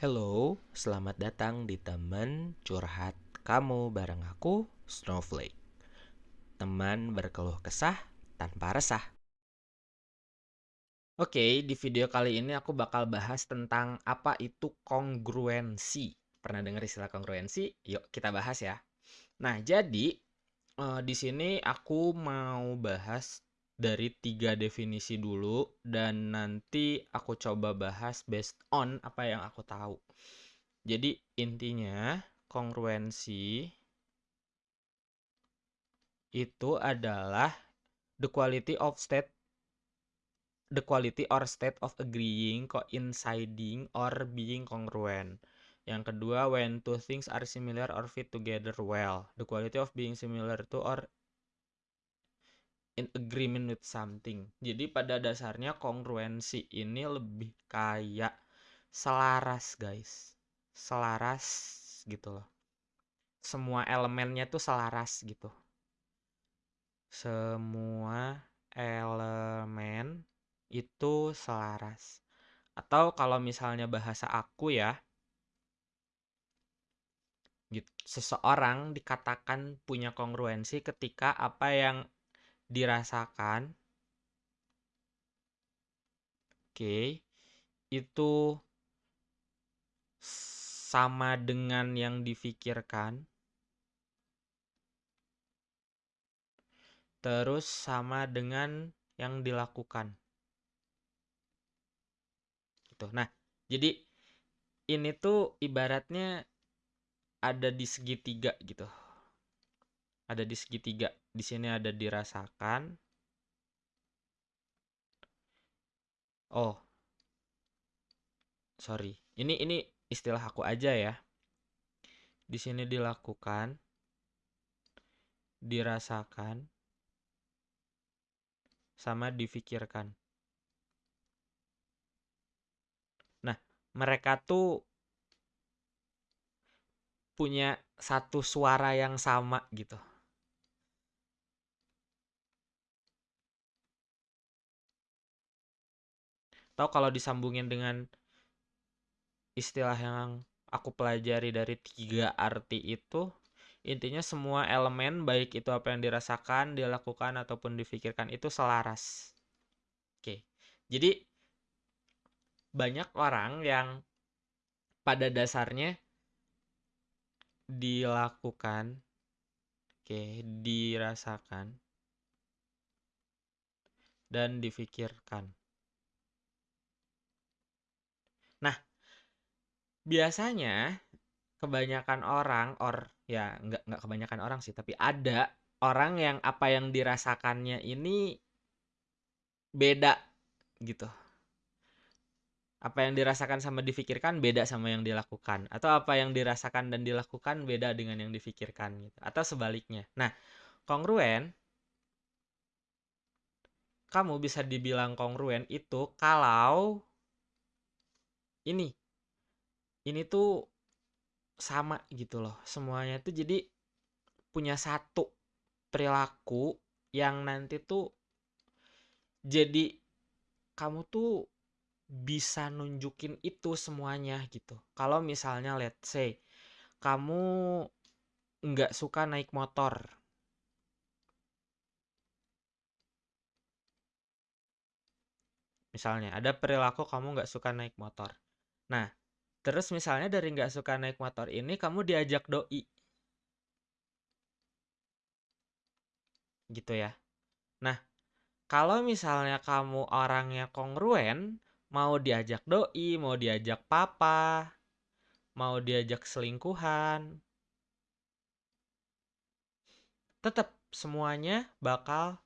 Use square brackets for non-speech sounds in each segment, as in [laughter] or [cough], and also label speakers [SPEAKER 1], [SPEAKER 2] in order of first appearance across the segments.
[SPEAKER 1] Hello, selamat datang di temen curhat kamu bareng aku, Snowflake. Teman berkeluh kesah tanpa resah. Oke, di video kali ini aku bakal bahas tentang apa itu kongruensi. Pernah dengar istilah kongruensi? Yuk kita bahas ya. Nah, jadi uh, di sini aku mau bahas dari tiga definisi dulu dan nanti aku coba bahas based on apa yang aku tahu. Jadi intinya kongruensi itu adalah the quality of state the quality or state of agreeing, coinciding or being congruent. Yang kedua, when two things are similar or fit together well. The quality of being similar to or in agreement with something. Jadi pada dasarnya kongruensi ini lebih kayak selaras, guys. Selaras gitu loh. Semua elemennya tuh selaras gitu. Semua elemen itu selaras. Atau kalau misalnya bahasa aku ya, gitu. Seseorang dikatakan punya kongruensi ketika apa yang dirasakan. Oke itu sama dengan yang difikirkan. Terus sama dengan yang dilakukan. Gitu. Nah jadi ini tuh ibaratnya ada di segitiga gitu ada di segitiga. Di sini ada dirasakan. Oh. Sorry. Ini ini istilah aku aja ya. Di sini dilakukan dirasakan sama difikirkan. Nah, mereka tuh punya satu suara yang sama gitu. Atau kalau disambungin dengan istilah yang aku pelajari dari tiga arti itu intinya semua elemen baik itu apa yang dirasakan dilakukan ataupun difikirkan itu selaras. Oke jadi banyak orang yang pada dasarnya dilakukan oke dirasakan dan difikirkan Nah, biasanya kebanyakan orang or ya nggak nggak kebanyakan orang sih, tapi ada orang yang apa yang dirasakannya ini beda gitu. Apa yang dirasakan sama difikirkan beda sama yang dilakukan atau apa yang dirasakan dan dilakukan beda dengan yang difikirkan gitu atau sebaliknya. Nah, kongruen kamu bisa dibilang kongruen itu kalau ini ini tuh sama gitu loh semuanya tuh jadi punya satu perilaku yang nanti tuh jadi kamu tuh bisa nunjukin itu semuanya gitu. Kalau misalnya let's say kamu nggak suka naik motor. Misalnya ada perilaku kamu nggak suka naik motor. Nah, terus misalnya dari nggak suka naik motor ini kamu diajak doi. Gitu ya. Nah, kalau misalnya kamu orangnya kongruen, mau diajak doi, mau diajak papa, mau diajak selingkuhan, tetap semuanya bakal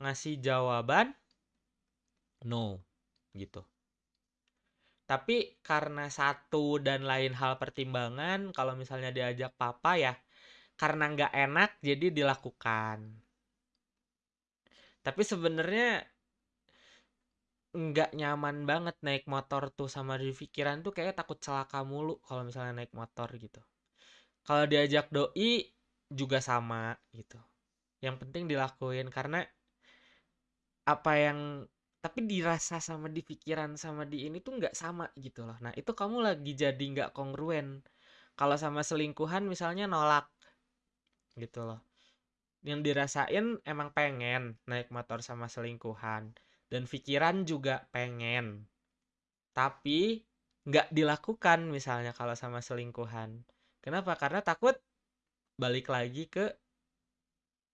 [SPEAKER 1] ngasih jawaban no gitu. Tapi karena satu dan lain hal pertimbangan, kalau misalnya diajak papa ya, karena nggak enak jadi dilakukan. Tapi sebenarnya nggak nyaman banget naik motor tuh sama di pikiran tuh kayak takut celaka mulu kalau misalnya naik motor gitu. Kalau diajak doi juga sama gitu. Yang penting dilakuin karena apa yang tapi dirasa sama di pikiran sama di ini tuh nggak sama gitu loh. Nah itu kamu lagi jadi nggak kongruen. Kalau sama selingkuhan misalnya nolak gitu loh. Yang dirasain emang pengen naik motor sama selingkuhan dan pikiran juga pengen. Tapi nggak dilakukan misalnya kalau sama selingkuhan. Kenapa? Karena takut balik lagi ke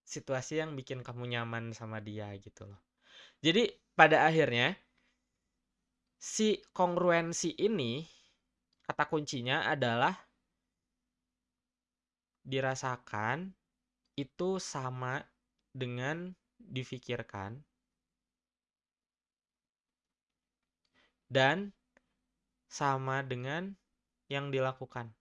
[SPEAKER 1] situasi yang bikin kamu nyaman sama dia gitu loh jadi pada akhirnya si kongruensi ini kata kuncinya adalah dirasakan itu sama dengan difikirkan dan sama dengan yang dilakukan.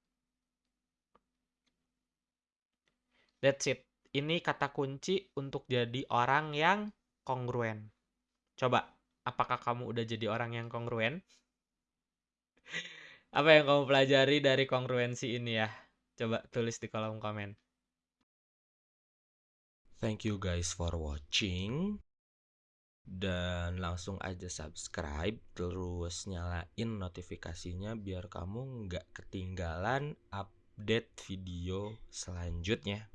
[SPEAKER 1] That's it. Ini kata kunci untuk jadi orang yang kongruen. Coba, apakah kamu udah jadi orang yang kongruen? [laughs] Apa yang kamu pelajari dari kongruensi ini ya? Coba tulis di kolom komen.
[SPEAKER 2] Thank you guys for watching. Dan langsung aja subscribe, terus nyalain notifikasinya biar kamu nggak ketinggalan update video selanjutnya.